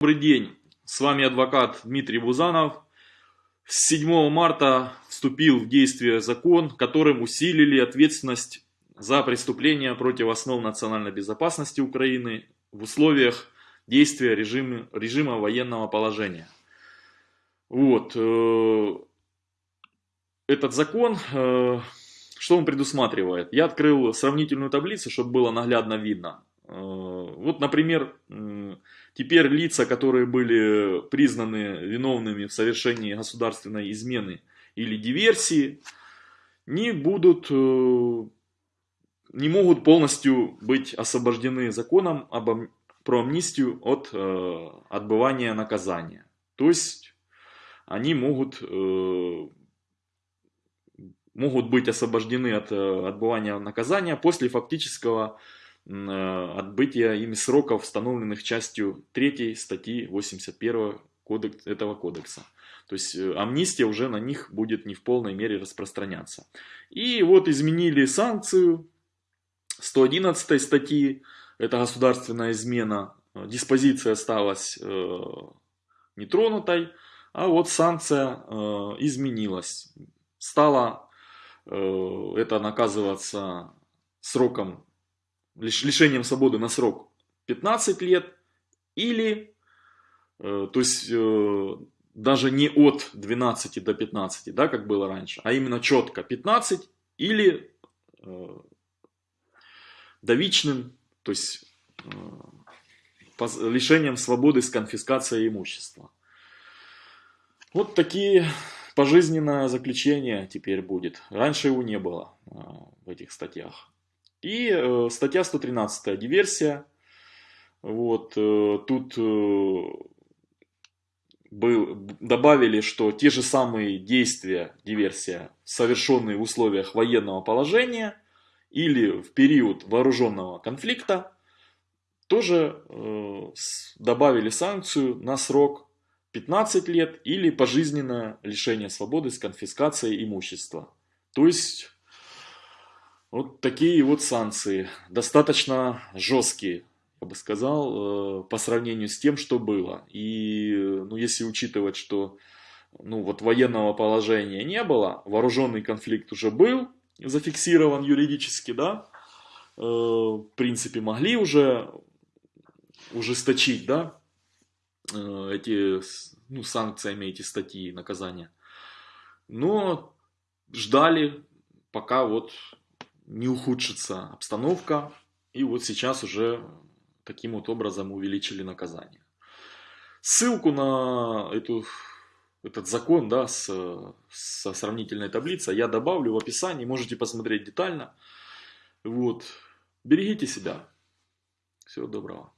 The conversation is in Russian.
Добрый день, с вами адвокат Дмитрий Бузанов. С 7 марта вступил в действие закон, которым усилили ответственность за преступления против основ национальной безопасности Украины в условиях действия режима, режима военного положения. Вот. Э, этот закон, э, что он предусматривает? Я открыл сравнительную таблицу, чтобы было наглядно видно. Э, вот, например, теперь лица, которые были признаны виновными в совершении государственной измены или диверсии, не будут, э, не могут полностью быть освобождены законом об, про амнистию от э, отбывания наказания. То есть они могут, могут быть освобождены от отбывания наказания после фактического Э, отбытия ими сроков, установленных частью 3 статьи 81 кодекс, этого кодекса. То есть э, амнистия уже на них будет не в полной мере распространяться. И вот изменили санкцию 111 статьи, это государственная измена, диспозиция осталась э, нетронутой, а вот санкция э, изменилась. Стало э, это наказываться сроком лишением свободы на срок 15 лет или, э, то есть э, даже не от 12 до 15, да, как было раньше, а именно четко 15 или э, довичным, то есть лишением свободы с конфискацией имущества. Вот такие пожизненное заключение теперь будет. Раньше его не было в этих статьях. И э, статья 113, диверсия. Вот, э, тут э, был, добавили, что те же самые действия, диверсия, совершенные в условиях военного положения или в период вооруженного конфликта, тоже э, добавили санкцию на срок 15 лет или пожизненное лишение свободы с конфискацией имущества. То есть вот такие вот санкции, достаточно жесткие, я бы сказал, э, по сравнению с тем, что было. И ну, если учитывать, что ну, вот военного положения не было, вооруженный конфликт уже был зафиксирован юридически, да, э, в принципе, могли уже ужесточить, да, э, эти ну, санкциями, эти статьи наказания. Но ждали, пока вот не ухудшится обстановка. И вот сейчас уже таким вот образом увеличили наказание. Ссылку на эту, этот закон да, с, со сравнительной таблицей я добавлю в описании. Можете посмотреть детально. Вот. Берегите себя. Всего доброго.